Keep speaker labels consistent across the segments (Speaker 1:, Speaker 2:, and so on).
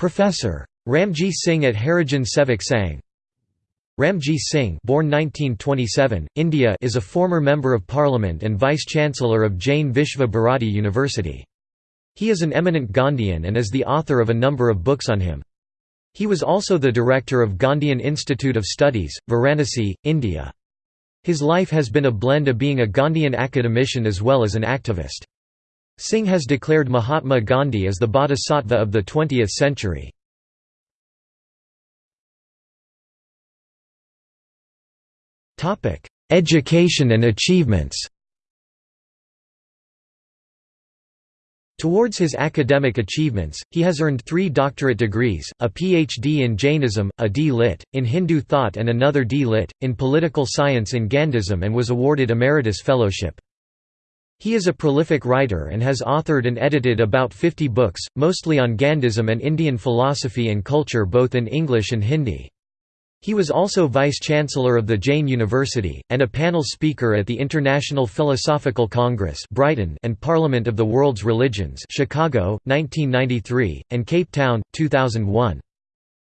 Speaker 1: Professor. Ramji Singh at Harijan Sevak Sangh Ramji Singh born 1927, India is a former Member of Parliament and Vice-Chancellor of Jain Vishva Bharati University. He is an eminent Gandhian and is the author of a number of books on him. He was also the director of Gandhian Institute of Studies, Varanasi, India. His life has been a blend of being a Gandhian academician as well as an activist. Singh has declared Mahatma Gandhi as the bodhisattva of the 20th century. Education and achievements Towards his academic achievements, he has earned three doctorate degrees, a Ph.D. in Jainism, a D.Litt. in Hindu thought and another D.Litt. in political science in Gandhism and was awarded Emeritus Fellowship. He is a prolific writer and has authored and edited about 50 books, mostly on Gandhism and Indian philosophy and culture both in English and Hindi. He was also Vice-Chancellor of the Jain University, and a panel speaker at the International Philosophical Congress Brighton and Parliament of the World's Religions Chicago, 1993, and Cape Town, 2001.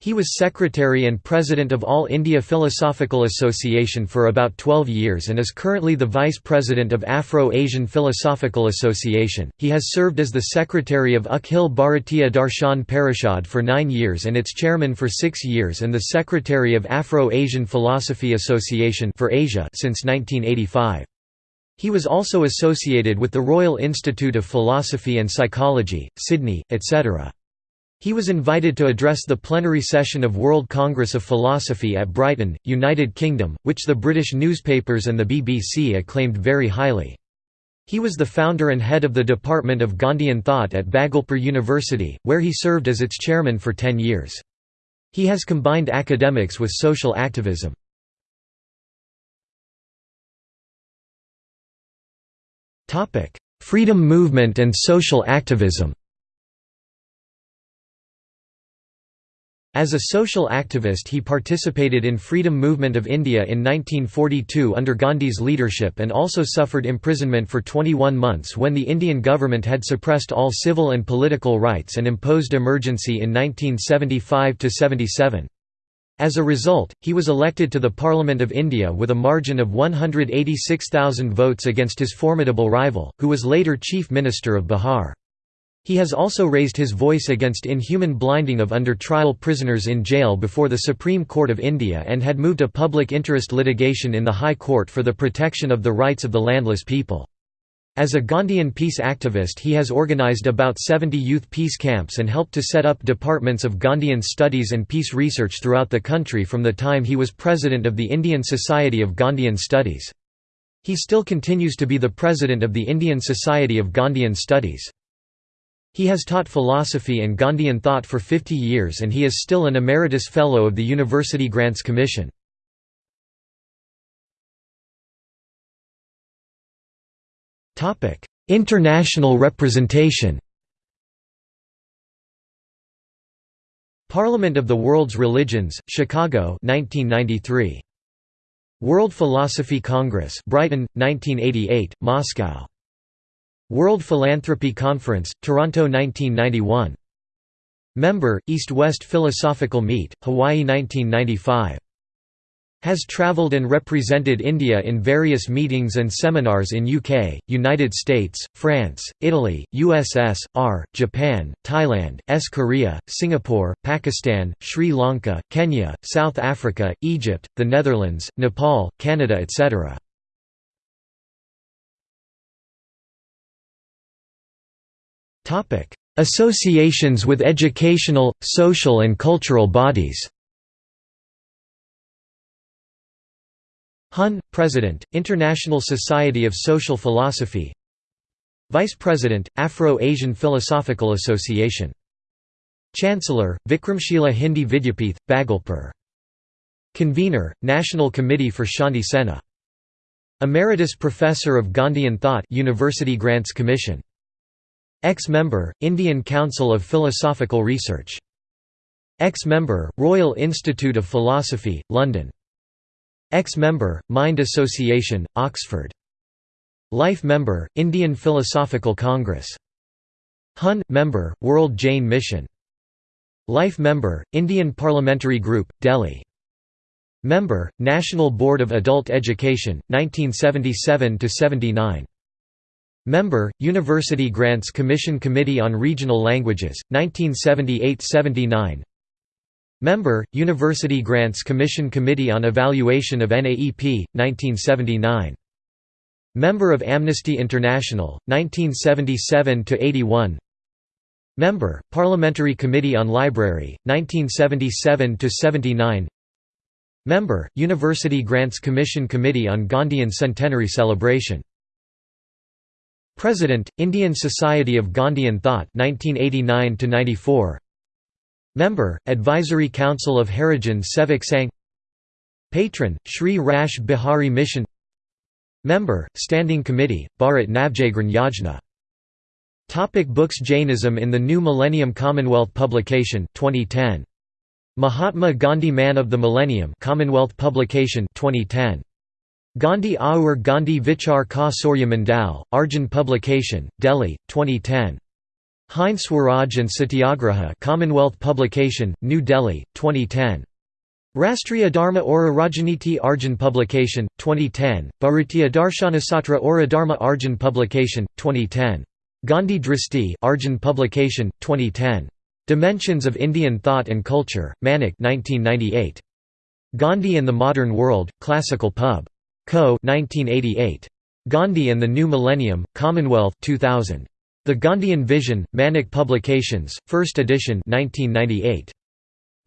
Speaker 1: He was secretary and president of All India Philosophical Association for about 12 years and is currently the vice president of Afro-Asian Philosophical Association. He has served as the secretary of Akhil Bharatiya Darshan Parishad for 9 years and its chairman for 6 years and the secretary of Afro-Asian Philosophy Association for Asia since 1985. He was also associated with the Royal Institute of Philosophy and Psychology, Sydney, etc. He was invited to address the plenary session of World Congress of Philosophy at Brighton, United Kingdom, which the British newspapers and the BBC acclaimed very highly. He was the founder and head of the Department of Gandhian Thought at Bhagalpur University, where he served as its chairman for ten years. He has combined academics with social activism. Freedom movement and social activism As a social activist he participated in Freedom Movement of India in 1942 under Gandhi's leadership and also suffered imprisonment for 21 months when the Indian government had suppressed all civil and political rights and imposed emergency in 1975–77. As a result, he was elected to the Parliament of India with a margin of 186,000 votes against his formidable rival, who was later Chief Minister of Bihar. He has also raised his voice against inhuman blinding of under-trial prisoners in jail before the Supreme Court of India and had moved a public interest litigation in the High Court for the protection of the rights of the landless people. As a Gandhian peace activist he has organized about 70 youth peace camps and helped to set up departments of Gandhian studies and peace research throughout the country from the time he was president of the Indian Society of Gandhian Studies. He still continues to be the president of the Indian Society of Gandhian Studies. He has taught philosophy and Gandhian thought for 50 years and he is still an Emeritus Fellow of the University Grants Commission. International representation Parliament of the World's Religions, Chicago 1993. World Philosophy Congress Brighton, 1988, Moscow World Philanthropy Conference, Toronto 1991. Member, East-West Philosophical Meet, Hawaii 1995. Has travelled and represented India in various meetings and seminars in UK, United States, France, Italy, USSR, Japan, Thailand, S. Korea, Singapore, Pakistan, Sri Lanka, Kenya, South Africa, Egypt, the Netherlands, Nepal, Canada etc. Associations with educational, social and cultural bodies Hun, President, International Society of Social Philosophy Vice President, Afro-Asian Philosophical Association Chancellor, Vikramshila Hindi Vidyapith, Bhagalpur Convener, National Committee for Shanti Sena Emeritus Professor of Gandhian Thought University Grants Commission Ex-member, Indian Council of Philosophical Research. Ex-member, Royal Institute of Philosophy, London. Ex-member, Mind Association, Oxford. Life member, Indian Philosophical Congress. Hun – member, World Jain Mission Life Member, Indian Parliamentary Group, Delhi Member, National Board of Adult Education, 1977–79 Member, University Grants Commission Committee on Regional Languages, 1978–79 Member, University Grants Commission Committee on Evaluation of NAEP, 1979 Member of Amnesty International, 1977–81 Member, Parliamentary Committee on Library, 1977–79 Member, University Grants Commission Committee on Gandhian Centenary Celebration President, Indian Society of Gandhian Thought 1989 Member, Advisory Council of Harijan Sevak Sangh. Patron, Sri Rash Bihari Mission. Member, Standing Committee, Bharat Navjagran Yajna. Topic Books Jainism in the New Millennium Commonwealth Publication 2010 Mahatma Gandhi Man of the Millennium Commonwealth Publication 2010 Gandhi Aur Gandhi Vichar Ka Surya Mandal, Arjun Publication, Delhi, 2010. Hind Swaraj and Satyagraha Commonwealth Publication, New Delhi, 2010. Rastriya Dharma Aura Rajaniti Arjun Publication, 2010, Bharatiya Darshanasatra Aura Dharma Arjun Publication, 2010. Gandhi Dristi Arjun Publication, 2010. Dimensions of Indian Thought and Culture, Manik 1998. Gandhi and the Modern World, Classical Pub. Co. 1988. Gandhi and the New Millennium, Commonwealth 2000. The Gandhian Vision, Manik Publications, 1st edition 1998.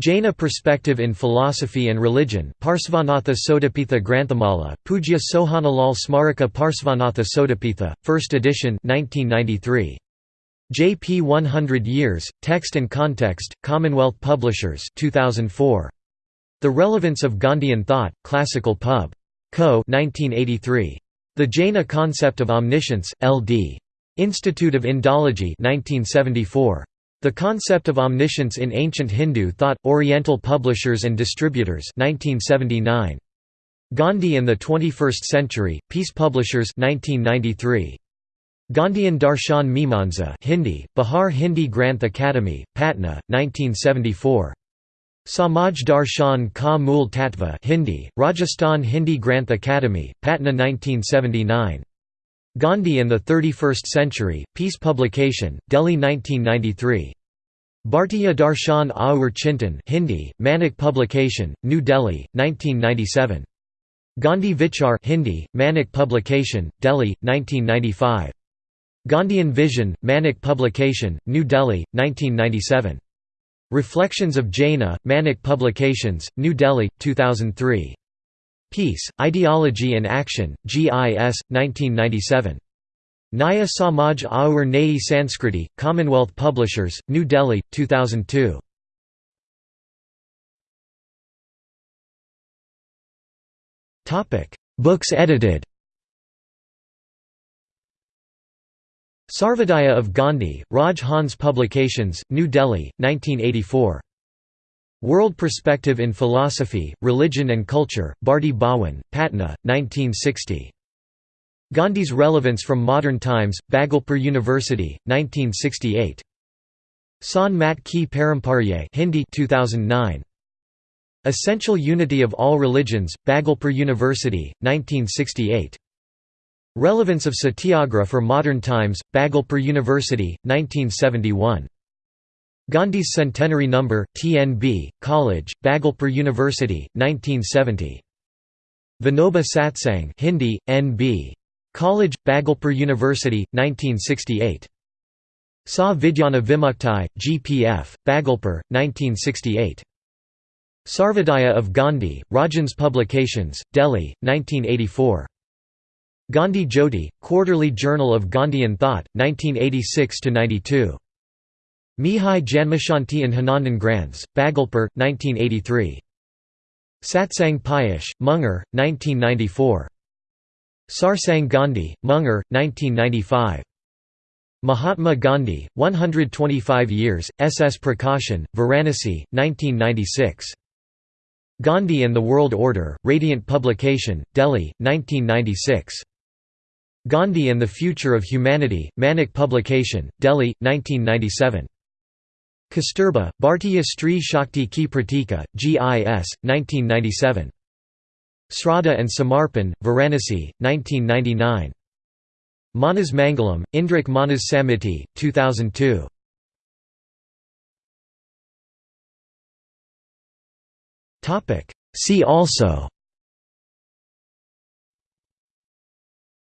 Speaker 1: Jaina Perspective in Philosophy and Religion Parsvanatha Sotapitha Granthamala, Pujya Sohanalal Smarika Parsvanatha Sotapitha, 1st edition 1993. JP 100 Years, Text and Context, Commonwealth Publishers 2004. The Relevance of Gandhian Thought, Classical Pub. Co. 1983. The Jaina Concept of Omniscience, L.D. Institute of Indology 1974. The Concept of Omniscience in Ancient Hindu Thought, Oriental Publishers and Distributors 1979. Gandhi and the 21st Century, Peace Publishers 1993. Gandhian Darshan Mimansa Hindi, Bihar Hindi Granth Academy, Patna, 1974. Samaj Darshan Ka Mool Tatva Hindi, Rajasthan Hindi Granth Academy, Patna 1979. Gandhi and the 31st Century, Peace Publication, Delhi 1993. Bhartiya Darshan Aur Chintan Hindi, Manik Publication, New Delhi, 1997. Gandhi Vichar Hindi, Manik Publication, Delhi, 1995. Gandhian Vision, Manik Publication, New Delhi, 1997. Reflections of Jaina, Manik Publications, New Delhi, 2003. Peace, Ideology and Action, GIS, 1997. Naya Samaj Aur Nayi Sanskriti, Commonwealth Publishers, New Delhi, 2002. Books edited Sarvodaya of Gandhi, Raj Hans Publications, New Delhi, 1984. World Perspective in Philosophy, Religion and Culture, Bharti Bhawan, Patna, 1960. Gandhi's Relevance from Modern Times, Bhagalpur University, 1968. San Mat Ki Paramparye Hindi 2009. Essential Unity of All Religions, Bhagalpur University, 1968. Relevance of Satyagraha for Modern Times, Bhagalpur University, 1971. Gandhi's Centenary Number, TNB, College, Bhagalpur University, 1970. Vinoba Satsang Hindi, NB. College, Bhagalpur University, 1968. Sa Vidyana Vimuktai, GPF, Bhagalpur, 1968. Sarvodaya of Gandhi, Rajans Publications, Delhi, 1984. Gandhi Jyoti, Quarterly Journal of Gandhian Thought, 1986–92. Mihai Janmashanti and Hanandan Granths, Bhagalpur, 1983. Satsang Piyush, Munger, 1994. Sarsang Gandhi, Munger, 1995. Mahatma Gandhi, 125 Years, S. S. Prakashan, Varanasi, 1996. Gandhi and the World Order, Radiant Publication, Delhi, 1996. Gandhi and the Future of Humanity, Manik Publication, Delhi, 1997. Kasturba, Bhartiya Stree Shakti Ki Pratika, GIS, 1997. Sraddha and Samarpan, Varanasi, 1999. Manas Mangalam, Indrik Manas Samiti, 2002. See also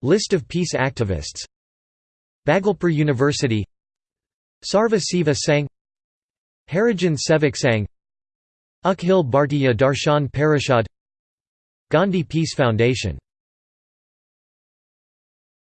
Speaker 1: List of peace activists. Bhagalpur University. Sarva Seva Sangh. Harijan Sevak Sangh. Akhil Bhartiya Darshan Parishad. Gandhi Peace Foundation